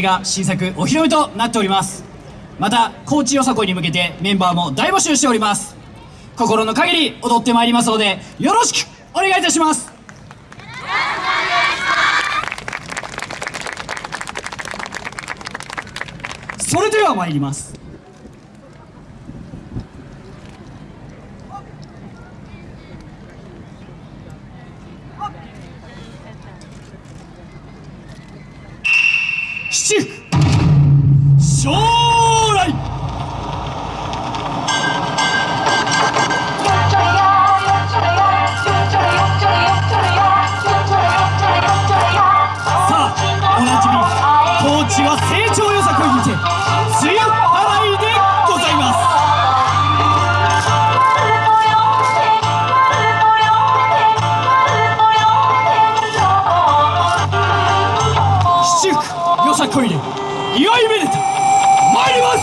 が新作お披露目となっております。また高知よさこいに向けてメンバーも大募集しております。心の限り踊ってまいりますのでよろしくお願いいたします。それでは参ります。七。福将来。さあおなじみ高知は成長よさこいにて梅雨。福よさこいで祝いめでた参ります。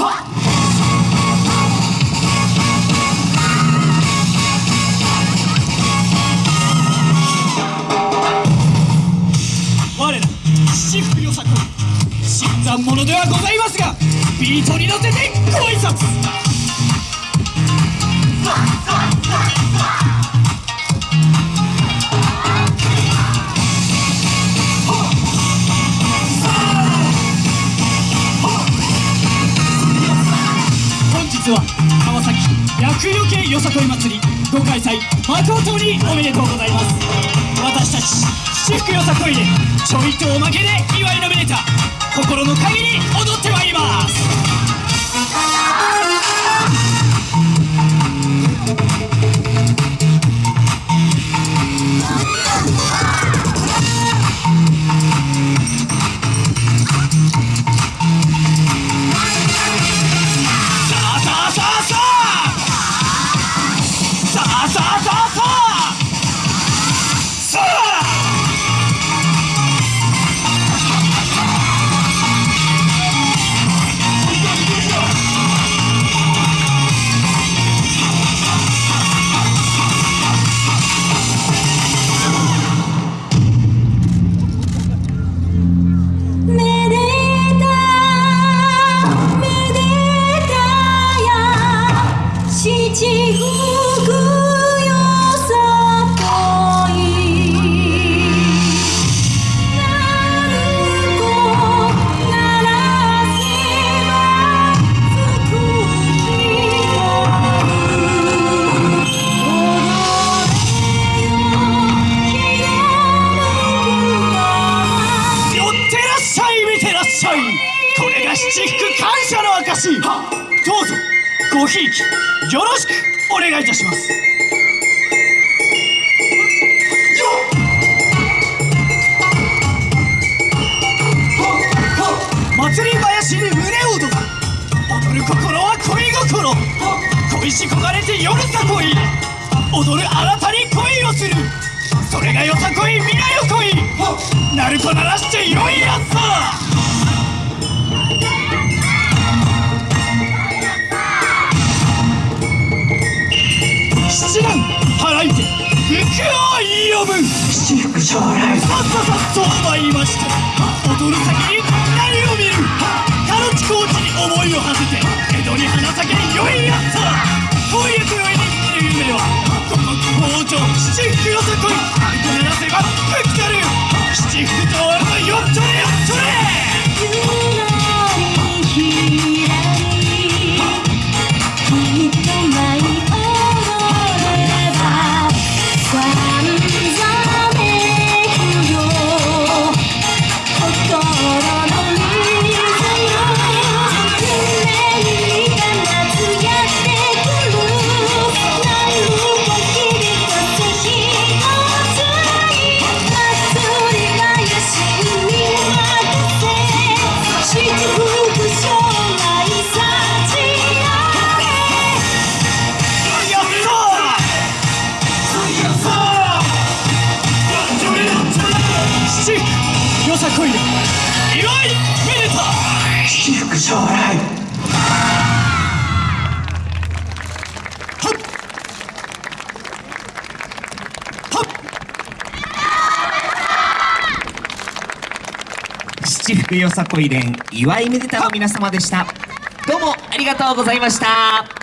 はっ。我ら七福よさこい新参者ではございますがビートに乗せてご挨拶。川崎厄除けよさこい祭りご開催誠におめでとうございます。私たち私服よさこいでちょいとおまけで祝いのこれが七福感謝の証どうぞ。ごひいきよろしくお願いいたします。祭り林で胸を踊る踊る心は恋心。恋し焦がれて夜さ恋。踊るあなたに恋をする。それがよさこい未来よ恋鳴子鳴らしてよいやつさ福を呼ぶ。七福将来。さっささっと参りました踊る先に何を見る？こい。で祝いめでた七福将来七福よさこい連岩井めでたの皆様でした。どうもありがとうございました。